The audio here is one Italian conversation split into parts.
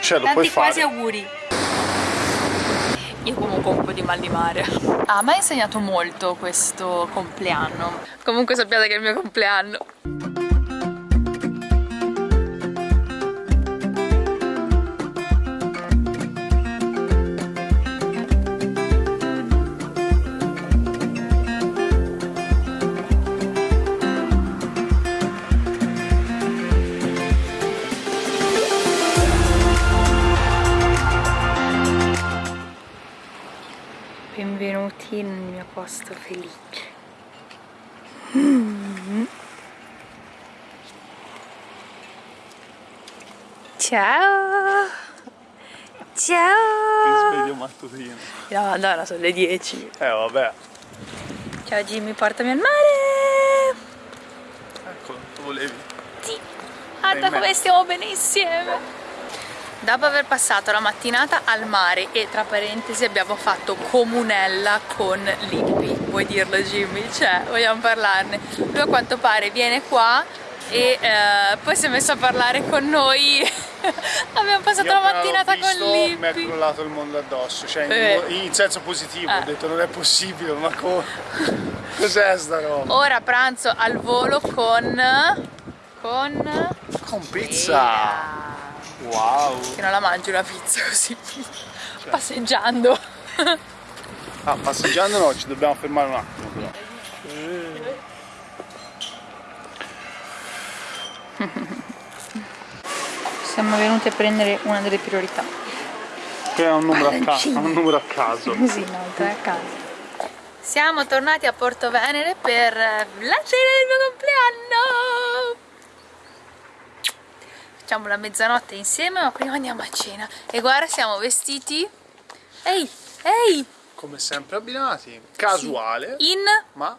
Cioè, lo Tanti puoi quasi fare. auguri. Io comunque ho un po' di mal di mare. Ah, mi ha insegnato molto questo compleanno. Comunque sappiate che è il mio compleanno. Posto felice. Ciao! Ciao! Sveglio mattutino. No, Madonna, sono le 10. Eh, vabbè. Ciao Jimmy, portami al mare! Eccolo, tu volevi. Sì. Guarda Ahimè. come stiamo bene insieme! Dopo aver passato la mattinata al mare e tra parentesi abbiamo fatto comunella con Lippi, vuoi dirlo Jimmy? Cioè, vogliamo parlarne. Lui a quanto pare viene qua e eh, poi si è messo a parlare con noi. abbiamo passato Io la mattinata con visto, Mi Lippi. crollato il mondo addosso, cioè in, Eh. in senso positivo, Eh. ho detto non è possibile, ma come? Cos'è sta roba? Ora pranzo al volo con... con... Con pizza! Wow! Che non la mangi una pizza così, passeggiando. Ah, passeggiando no, ci dobbiamo fermare un attimo però. Siamo venuti a prendere una delle priorità. Qui è un numero a caso, Palancino. un numero a caso. Sì, no, tre a casa. Siamo tornati a Porto Venere per la cena del mio compleanno. Facciamo la mezzanotte insieme, ma prima andiamo a cena. E guarda, siamo vestiti. Ehi, ehi! Come sempre abbinati, casuale, In. ma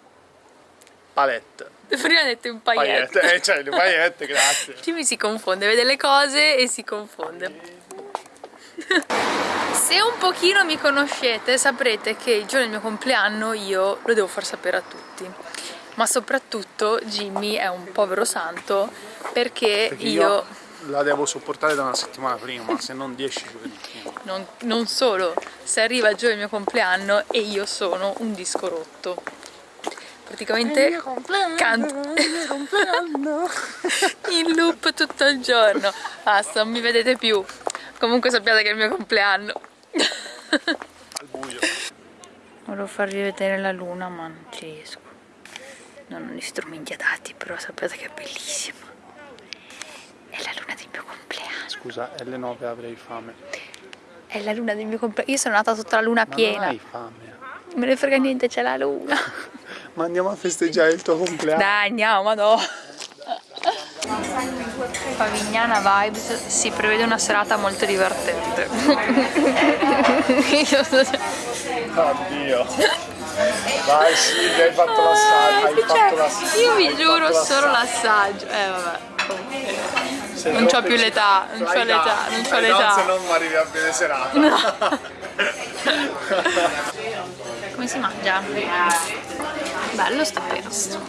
palette. Prima ho detto in Paillette, paillette. eh, cioè le paillette, grazie. Jimmy si confonde, vede le cose e si confonde. Se un pochino mi conoscete saprete che il giorno del mio compleanno io lo devo far sapere a tutti. Ma soprattutto Jimmy è un povero santo perché, Perché io, io la devo sopportare da una settimana prima, se non 10 giorni prima. non, non solo se arriva il giorno del mio compleanno e io sono un disco rotto. Praticamente canto in loop tutto il giorno. Basta, non mi vedete più. Comunque sappiate che è il mio compleanno. Al buio. Volevo farvi vedere la luna ma non ci riesco. Non ho gli strumenti adatti, però sappiate che è bellissima. È la luna del mio Scusa, alle 9 avrei fame. È la luna del mio compleanno. Io sono nata sotto la luna Ma piena. non hai fame. Non me ne frega niente, c'è la luna. Ma andiamo a festeggiare il tuo compleanno. Dai, andiamo, ma no. Favignana Vibes si prevede una serata molto divertente. Oddio. Vai Silvia, hai fatto l'assaggio. Hai Cioè, fatto l'assaggio. io vi giuro solo l'assaggio. l'assaggio. Eh vabbè. Non c'ho troppo più l'età, non c'ho l'età, non c'ho fai l'età. Se non arrivi a bene serata. Come si mangia? Bello sto pesto.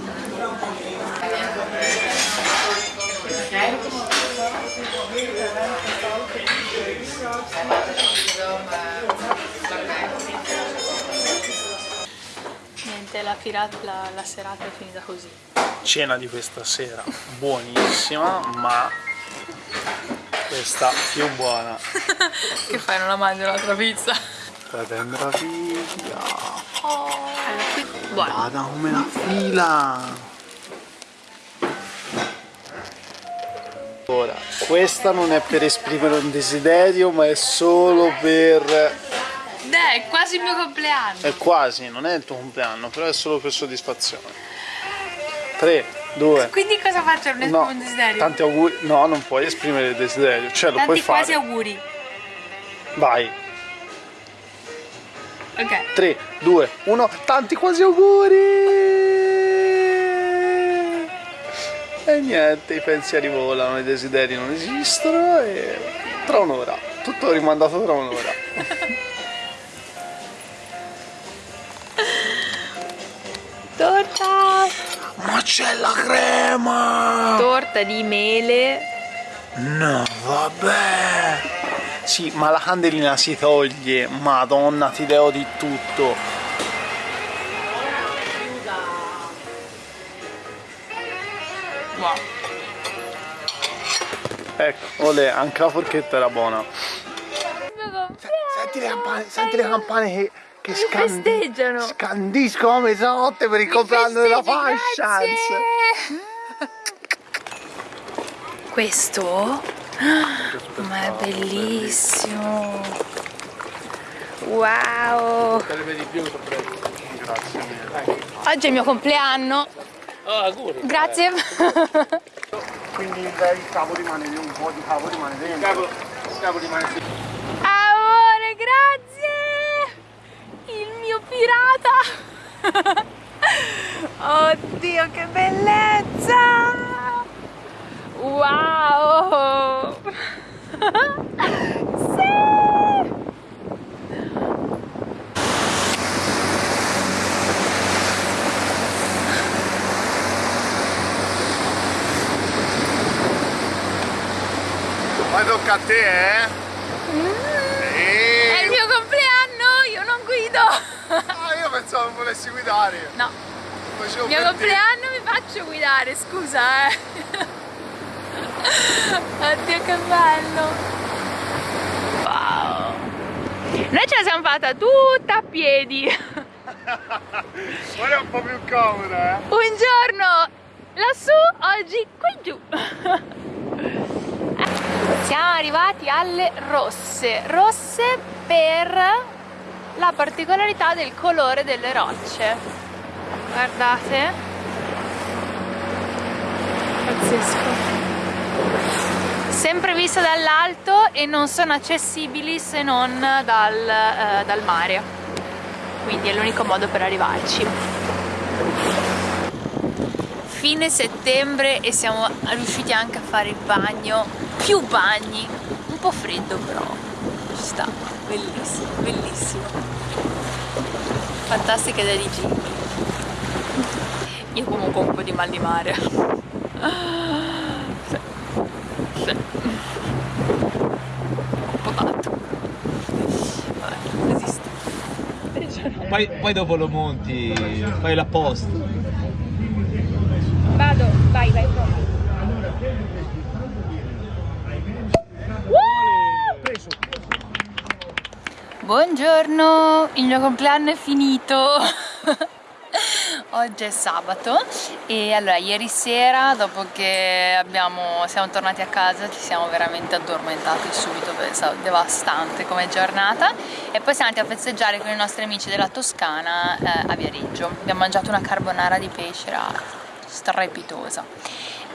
Niente, la, pirata, la, la serata è finita così. Cena di questa sera, buonissima, ma questa più buona. Che fai, non la mangi un'altra pizza? La. Allora, qui... Buona. Guarda come la fila. Ora, questa non è per esprimere un desiderio, ma è solo per... Dai, è quasi il mio compleanno. È quasi, non è il tuo compleanno, però è solo per soddisfazione. 3, 2, Quindi cosa faccio? Non no, esprimo un desiderio? tanti auguri, no, non puoi esprimere il desiderio, cioè lo puoi Tanti quasi fare. auguri. Vai, Ok. 3, 2, 1, tanti quasi auguri! E niente, i pensieri volano, i desideri non esistono e tra un'ora, tutto rimandato tra un'ora. Ma c'è la crema! Torta di mele No, vabbè. Sì, ma la candelina si toglie. Madonna, ti devo di tutto. Wow. Ecco, olè, anche la forchetta era buona. Senti le campane, senti le campane che, che festeggiano. scandiscono a mezzanotte per il compleanno della Fashions. Questo? Ma è bellissimo. Wow. Sarebbe di più, Grazie mille. Oggi è il mio compleanno. Ah, auguri. Grazie. Quindi il cavo rimane lì, un po' di cavo rimane dentro. Il cavo rimane lì. Amore, grazie! Mio pirata! Oddio, che bellezza! Wow! sì! Poi tocca a te, eh? È il mio compleanno, io non guido! Ah, io pensavo che volessi guidare. No, Facevo mio te. compleanno mi faccio guidare, scusa eh! Oddio che bello! Wow! Noi ce la siamo fatta tutta a piedi! Ora è un po' più comoda, eh? Un giorno lassù, oggi qui giù! Siamo arrivati alle rosse, rosse per la particolarità del colore delle rocce. Guardate. Pazzesco. Sempre viste dall'alto e non sono accessibili se non dal, eh, dal mare. Quindi è l'unico modo per arrivarci fine settembre e siamo riusciti anche a fare il bagno, più bagni, un po' freddo però, ci sta, bellissimo, bellissimo. Fantastica idea di Jimmy. Io comunque ho un po' di mal di mare. Sì. Sì. Un po' tanto. Vabbè, resisto. Poi, poi dopo lo monti, fai la post. Vado, vai, vai Buongiorno, il mio compleanno è finito. Oggi è sabato e allora ieri sera dopo che abbiamo, siamo tornati a casa ci siamo veramente addormentati subito perché è stata devastante come giornata e poi siamo andati a festeggiare con i nostri amici della Toscana eh, a Viareggio. Abbiamo mangiato una carbonara di pesce, era strepitosa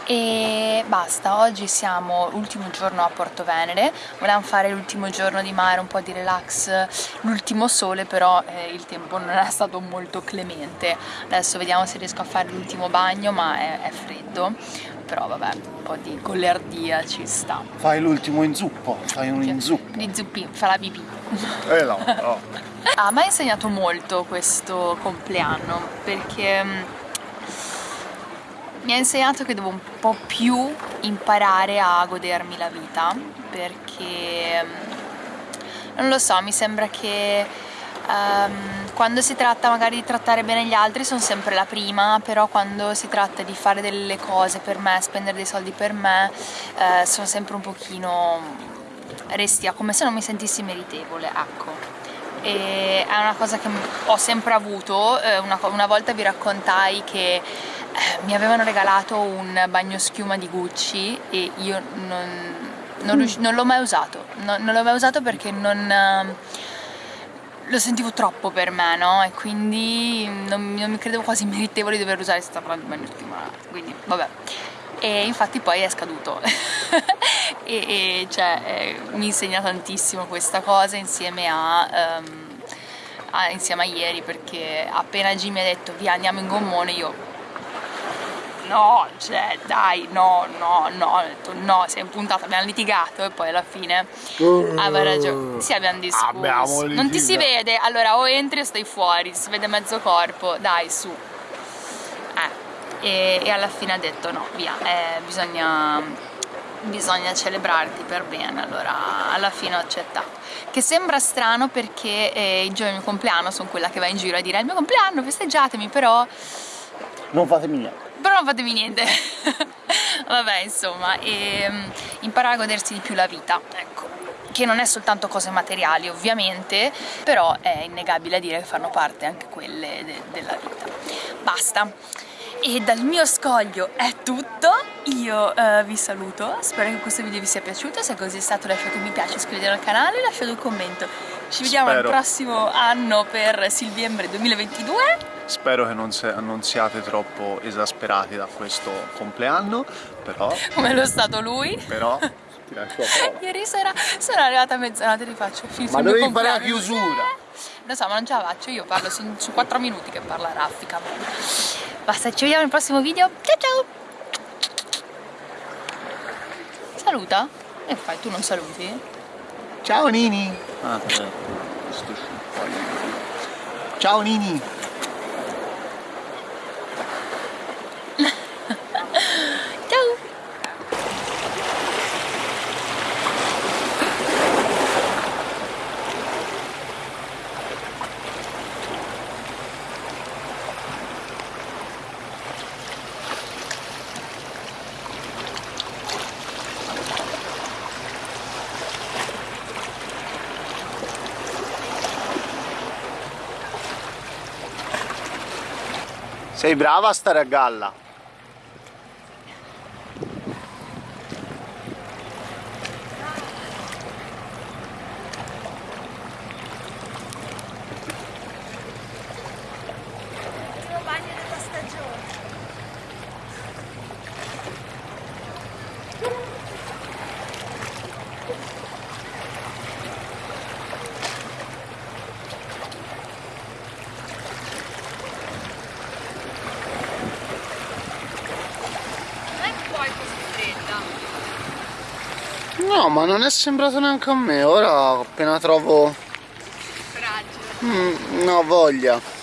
e basta, oggi siamo l'ultimo giorno a Porto Venere, volevamo fare l'ultimo giorno di mare, un po' di relax, l'ultimo sole però eh, il tempo non è stato molto clemente, adesso vediamo se riesco a fare l'ultimo bagno ma è, è freddo, però vabbè, un po' di golerdia ci sta. Fai l'ultimo inzuppo, fai un inzuppo. Di zuppi, fa la pipì. Eh no, no. Ah, mi ha insegnato molto questo compleanno perché mm, mi ha insegnato che devo un po' più imparare a godermi la vita perché mm, non lo so, mi sembra che ehm, quando si tratta magari di trattare bene gli altri sono sempre la prima, però quando si tratta di fare delle cose per me, spendere dei soldi per me, eh, sono sempre un pochino restia, come se non mi sentissi meritevole, ecco. E è una cosa che ho sempre avuto, eh, una, una volta vi raccontai che mi avevano regalato un bagno schiuma di Gucci e io non, non, non l'ho mai usato, non, non l'ho mai usato perché non... eh, lo sentivo troppo per me, no? E quindi non, non mi credevo quasi meritevole di dover usare questa bagno schiuma, quindi vabbè. E infatti poi è scaduto e, e, cioè, eh, mi insegna tantissimo questa cosa insieme a, ehm, a- insieme a ieri perché appena Jimmy ha detto via andiamo in gommone io no, cioè dai, no, no, no, ho detto no, si è impuntato, abbiamo litigato e poi alla fine aveva ragione, sì abbiamo discusso, Abbiamo non ti si vede, allora o entri o stai fuori, si vede mezzo corpo, dai su, eh, e, e alla fine ha detto no, via, eh, bisogna, bisogna celebrarti per bene, allora alla fine ho accettato. Che sembra strano perché eh, i giorni del mio compleanno sono quella che va in giro a dire il mio compleanno, festeggiatemi, però Non fatemi niente. Però non fatemi niente. Vabbè insomma e, mm, imparare a godersi di più la vita ecco. Che non è soltanto cose materiali ovviamente però è innegabile dire che fanno parte anche quelle de- della vita. Basta. E dal mio scoglio è tutto, io eh, vi saluto, spero che questo video vi sia piaciuto, se così è stato lasciate un mi piace, iscrivetevi al canale e lasciate un commento. Ci vediamo Spero. al prossimo anno per Silviembre 2022 Spero che non, se- non siate troppo esasperati da questo compleanno, però, come lo è stato lui. però, ti lascio a prova. Ieri sera sono arrivata a mezzanotte e ti faccio finito Ma il mio dovevi fare la chiusura. Lo so, ma non ce la faccio, io parlo, sono su 4 minuti che parla raffica. Basta, ci vediamo nel prossimo video. Ciao ciao! Saluta? E fai, tu non saluti? Ciao Nini! Ah. Ciao Nini! Ciao! Sei brava a stare a galla. No, ma non è sembrato neanche a me. Ora appena trovo... Fragile. Mm, no, voglia.